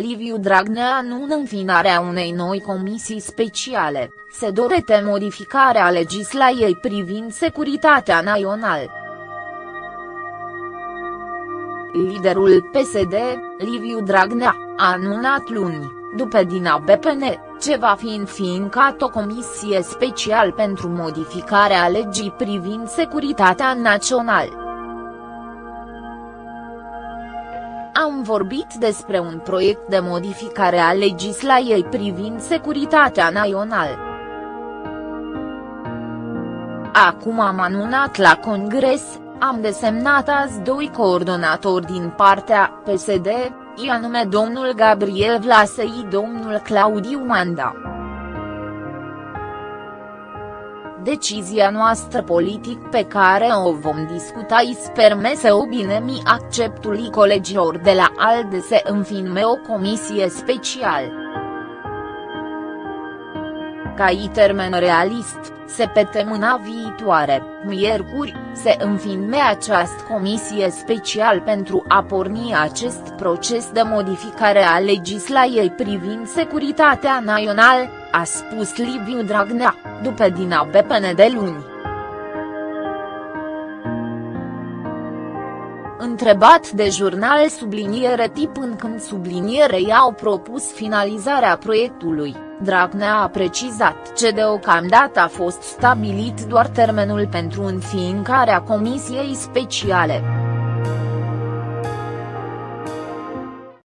Liviu Dragnea nu înfinarea unei noi comisii speciale, se dorete modificarea legislației privind securitatea națională. Liderul PSD, Liviu Dragnea, a anunțat luni, după din BPN, ce va fi înfiincat o comisie special pentru modificarea legii privind securitatea națională. Am vorbit despre un proiect de modificare a legislației privind securitatea națională. Acum am anunțat la Congres, am desemnat azi doi coordonatori din partea PSD, i anume domnul Gabriel Vlasei domnul Claudiu Manda. Decizia noastră politic pe care o vom discuta îi sperme să obinem acceptul colegilor de la ALDE să înfinme o comisie specială. Ca i termen realist, se pe temâna viitoare, miercuri, se înfinme această comisie special pentru a porni acest proces de modificare a legislației privind securitatea națională, a spus Liviu Dragnea, după din ABPN de luni. Întrebat de jurnal subliniere tip în când subliniere i-au propus finalizarea proiectului, Dragnea a precizat ce deocamdată a fost stabilit doar termenul pentru înființarea comisiei speciale.